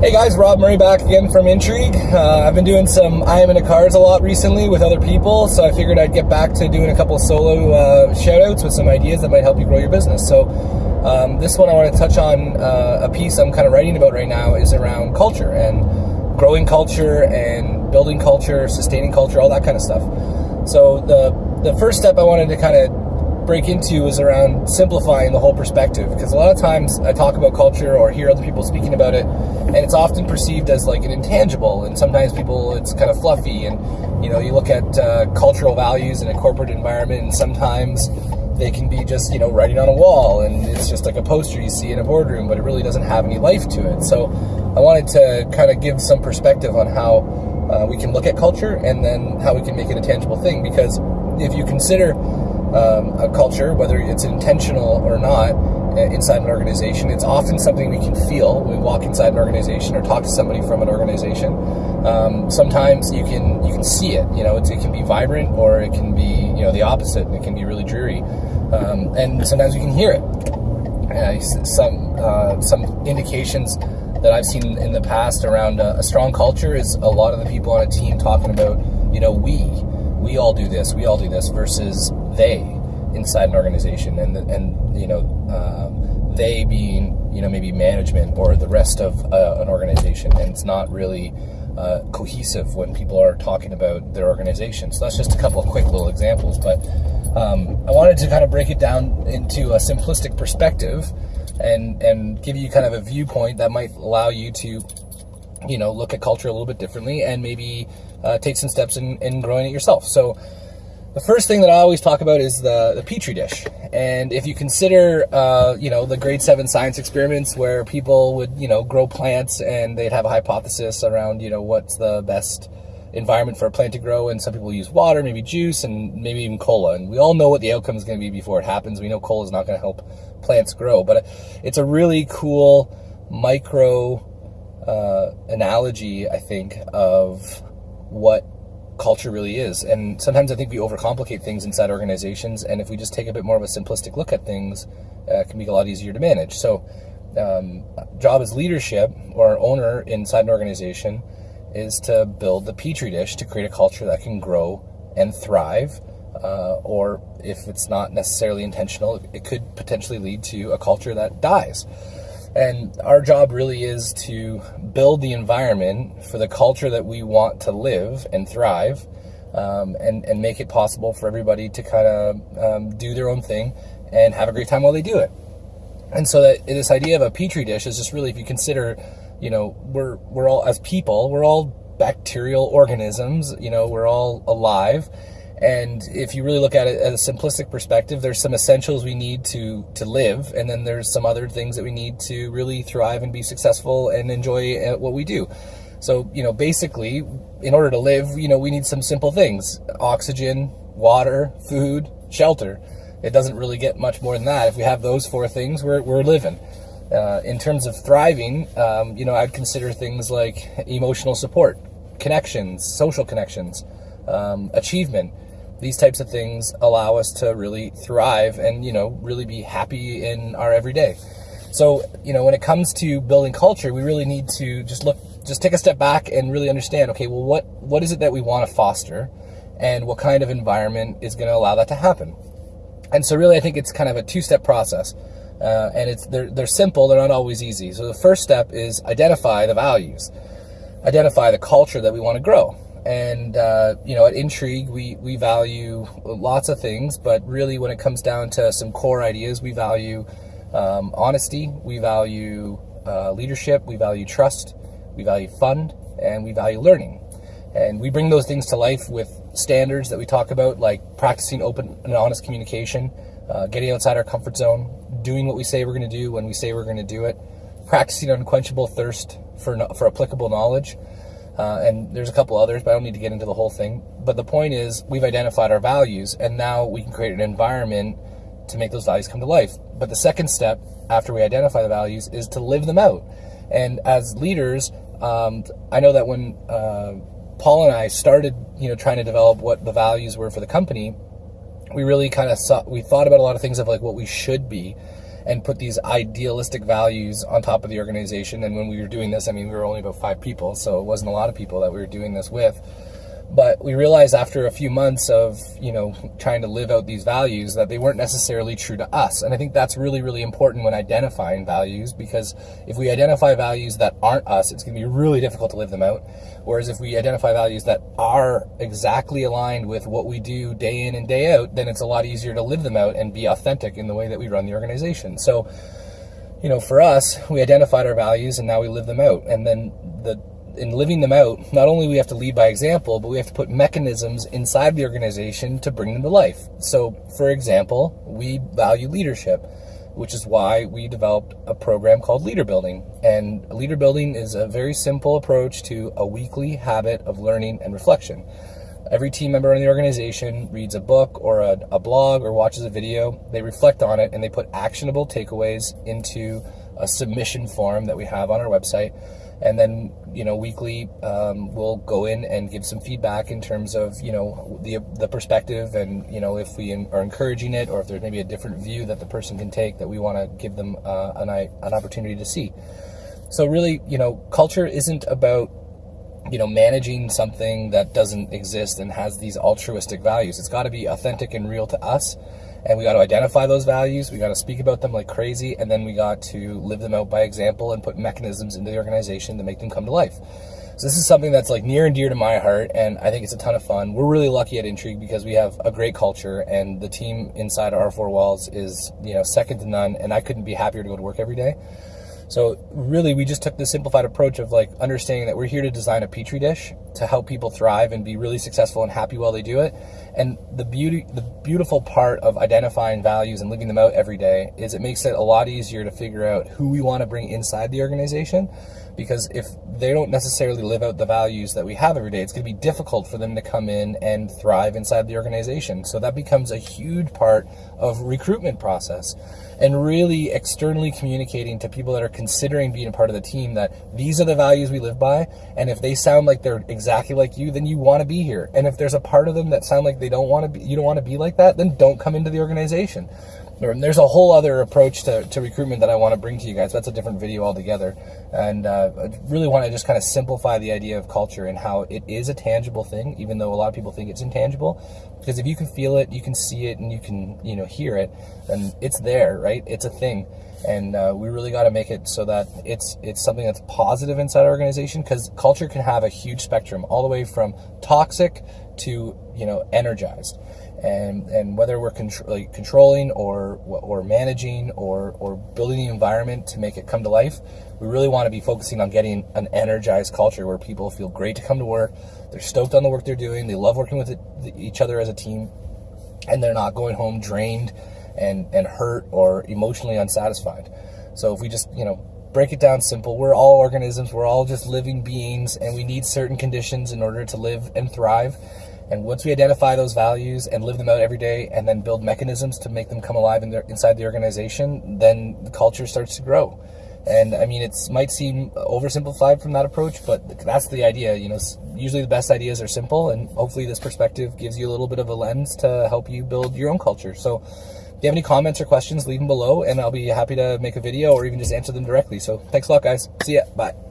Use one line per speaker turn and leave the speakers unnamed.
Hey guys, Rob Murray back again from Intrigue. Uh, I've been doing some I am in a cars a lot recently with other people, so I figured I'd get back to doing a couple solo uh, shout outs with some ideas that might help you grow your business. So, um, this one I want to touch on uh, a piece I'm kind of writing about right now is around culture and growing culture and building culture, sustaining culture, all that kind of stuff. So, the, the first step I wanted to kind of break into is around simplifying the whole perspective. Because a lot of times I talk about culture or hear other people speaking about it and it's often perceived as like an intangible and sometimes people it's kind of fluffy and you know you look at uh, cultural values in a corporate environment and sometimes they can be just you know writing on a wall and it's just like a poster you see in a boardroom but it really doesn't have any life to it. So I wanted to kind of give some perspective on how uh, we can look at culture and then how we can make it a tangible thing because if you consider um, a culture, whether it's intentional or not, uh, inside an organization. It's often something we can feel when we walk inside an organization or talk to somebody from an organization. Um, sometimes you can you can see it. You know, it can be vibrant or it can be you know the opposite. It can be really dreary, um, and sometimes we can hear it. Uh, some uh, some indications that I've seen in the past around a, a strong culture is a lot of the people on a team talking about you know we we all do this, we all do this versus they inside an organization and and you know um, they being you know maybe management or the rest of uh, an organization. And it's not really uh, cohesive when people are talking about their organization. So that's just a couple of quick little examples. But um, I wanted to kind of break it down into a simplistic perspective and and give you kind of a viewpoint that might allow you to you know look at culture a little bit differently and maybe uh, take some steps in, in growing it yourself so the first thing that I always talk about is the, the Petri dish. And if you consider, uh, you know, the grade seven science experiments where people would, you know, grow plants and they'd have a hypothesis around, you know, what's the best environment for a plant to grow. And some people use water, maybe juice, and maybe even cola. And we all know what the outcome is going to be before it happens. We know cola is not going to help plants grow. But it's a really cool micro uh, analogy, I think, of what culture really is. And sometimes I think we overcomplicate things inside organizations. And if we just take a bit more of a simplistic look at things, uh, it can be a lot easier to manage. So, um, job as leadership or owner inside an organization is to build the petri dish to create a culture that can grow and thrive. Uh, or if it's not necessarily intentional, it could potentially lead to a culture that dies. And our job really is to build the environment for the culture that we want to live and thrive um, and, and make it possible for everybody to kind of um, do their own thing and have a great time while they do it. And so that this idea of a petri dish is just really, if you consider, you know, we're, we're all, as people, we're all bacterial organisms, you know, we're all alive and if you really look at it at a simplistic perspective, there's some essentials we need to to live, and then there's some other things that we need to really thrive and be successful and enjoy at what we do. So, you know, basically, in order to live, you know, we need some simple things: oxygen, water, food, shelter. It doesn't really get much more than that. If we have those four things, we're we're living. Uh, in terms of thriving, um, you know, I'd consider things like emotional support, connections, social connections, um, achievement these types of things allow us to really thrive and you know really be happy in our everyday. So you know when it comes to building culture we really need to just look just take a step back and really understand okay well what what is it that we want to foster and what kind of environment is going to allow that to happen? And so really i think it's kind of a two-step process uh, and it's they're, they're simple they're not always easy. So the first step is identify the values identify the culture that we want to grow and uh, you know, at Intrigue, we we value lots of things, but really, when it comes down to some core ideas, we value um, honesty, we value uh, leadership, we value trust, we value fun, and we value learning. And we bring those things to life with standards that we talk about, like practicing open and honest communication, uh, getting outside our comfort zone, doing what we say we're going to do when we say we're going to do it, practicing unquenchable thirst for for applicable knowledge. Uh, and there's a couple others, but I don't need to get into the whole thing. But the point is, we've identified our values, and now we can create an environment to make those values come to life. But the second step after we identify the values is to live them out. And as leaders, um, I know that when uh, Paul and I started, you know, trying to develop what the values were for the company, we really kind of we thought about a lot of things of like what we should be. And put these idealistic values on top of the organization. And when we were doing this, I mean, we were only about five people, so it wasn't a lot of people that we were doing this with. But we realized after a few months of, you know, trying to live out these values that they weren't necessarily true to us. And I think that's really, really important when identifying values because if we identify values that aren't us, it's going to be really difficult to live them out. Whereas if we identify values that are exactly aligned with what we do day in and day out, then it's a lot easier to live them out and be authentic in the way that we run the organization. So, you know, for us, we identified our values and now we live them out. And then the in living them out, not only we have to lead by example, but we have to put mechanisms inside the organization to bring them to life. So, for example, we value leadership, which is why we developed a program called Leader Building. And Leader Building is a very simple approach to a weekly habit of learning and reflection. Every team member in the organization reads a book or a, a blog or watches a video. They reflect on it and they put actionable takeaways into a submission form that we have on our website and then you know weekly um, we'll go in and give some feedback in terms of you know the the perspective and you know if we are encouraging it or if there's maybe a different view that the person can take that we want to give them uh, an, an opportunity to see. So really you know culture isn't about you know managing something that doesn't exist and has these altruistic values. It's got to be authentic and real to us and we got to identify those values. We got to speak about them like crazy and then we got to live them out by example and put mechanisms into the organization to make them come to life. So this is something that's like near and dear to my heart and i think it's a ton of fun. We're really lucky at intrigue because we have a great culture and the team inside our four walls is you know second to none and i couldn't be happier to go to work every day so really, we just took the simplified approach of like understanding that we're here to design a petri dish to help people thrive and be really successful and happy while they do it. And the beauty, the beautiful part of identifying values and living them out every day is it makes it a lot easier to figure out who we want to bring inside the organization. Because if they don't necessarily live out the values that we have every day, it's going to be difficult for them to come in and thrive inside the organization. So that becomes a huge part of recruitment process and really externally communicating to people that are considering being a part of the team that these are the values we live by. And if they sound like they're exactly like you, then you want to be here. And if there's a part of them that sound like they don't want to be, you don't want to be like that, then don't come into the organization. There's a whole other approach to, to recruitment that I want to bring to you guys. That's a different video altogether. And uh, I really want to just kind of simplify the idea of culture and how it is a tangible thing, even though a lot of people think it's intangible. Because if you can feel it, you can see it, and you can you know hear it, then it's there, right? It's a thing and uh, we really got to make it so that it's it's something that's positive inside our organization because culture can have a huge spectrum all the way from toxic to you know energized and and whether we're contr like controlling or or managing or or building the environment to make it come to life we really want to be focusing on getting an energized culture where people feel great to come to work they're stoked on the work they're doing they love working with it, each other as a team and they're not going home drained and and hurt or emotionally unsatisfied. So if we just you know break it down simple we're all organisms we're all just living beings and we need certain conditions in order to live and thrive and once we identify those values and live them out every day and then build mechanisms to make them come alive in their, inside the organization, then the culture starts to grow. And I mean, it might seem oversimplified from that approach, but that's the idea. You know, usually the best ideas are simple, and hopefully this perspective gives you a little bit of a lens to help you build your own culture. So if you have any comments or questions, leave them below, and I'll be happy to make a video or even just answer them directly. So thanks a lot, guys. See ya. Bye.